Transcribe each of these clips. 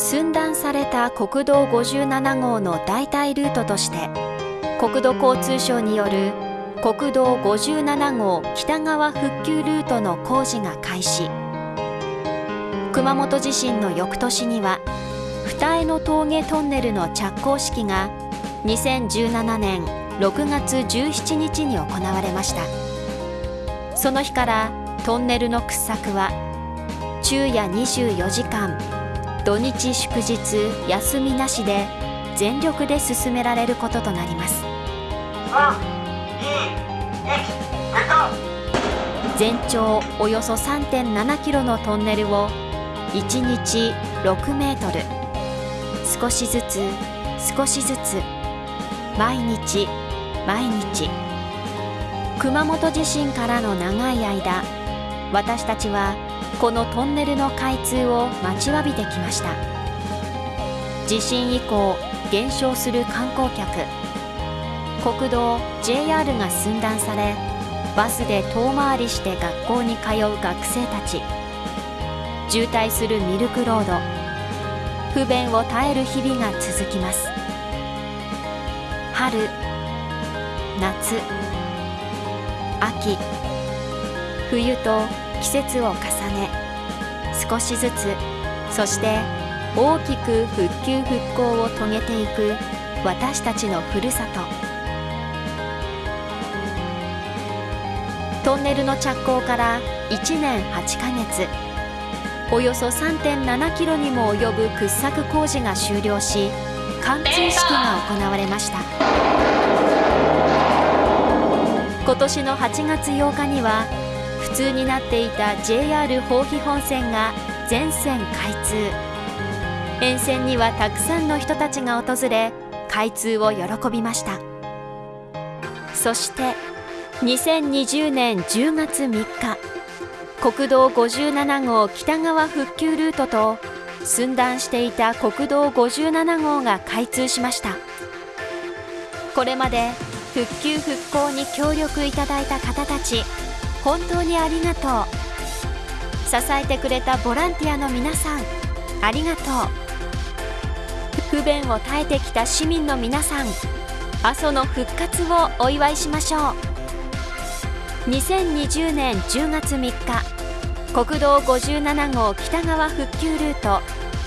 寸断された国道57号の代替ルートとして国土交通省による国道57号北側復旧ルートの工事が開始。熊本地震の翌年には二重の峠トンネルの着工式が2017年6月17日に行われました。その日からトンネルの掘削は昼夜24時間土日祝日休みなしで全力で進められることとなります。全長およそ3.7キロのトンネルを1日6メートル。少しずつ少しずつ毎日毎日。熊本地震からの長い間私たちはこのトンネルの開通を待ちわびてきました。地震以降減少する観光客。国道 JR が寸断されバスで遠回りして学校に通う学生たち。渋滞するミルクロード。不便を耐える日々が続きます。春夏秋冬と季節を重ね少しずつそして大きく復旧復興を遂げていく私たちのふるさと。トンネルの着工から1年8ヶ月およそ3.7キロにも及ぶ掘削工事が終了し貫通式が行われました。今年の8月8日には不通になっていた JR 豊肥本線が全線開通。沿線にはたくさんの人たちが訪れ開通を喜びました。そして2020年10月3日国道57号北側復旧ルートと寸断していた国道57号が開通しました。これまで復旧復興に協力いただいた方たち本当にありがとう。支えてくれたボランティアの皆さんありがとう。不便を耐えてきた市民の皆さん阿蘇の復活をお祝いしましょう。2020年10月3日国道57号北側復旧ルート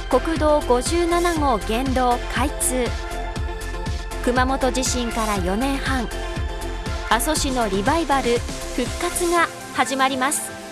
国道57号県道開通。熊本地震から4年半阿蘇市のリバイバル復活が始まります。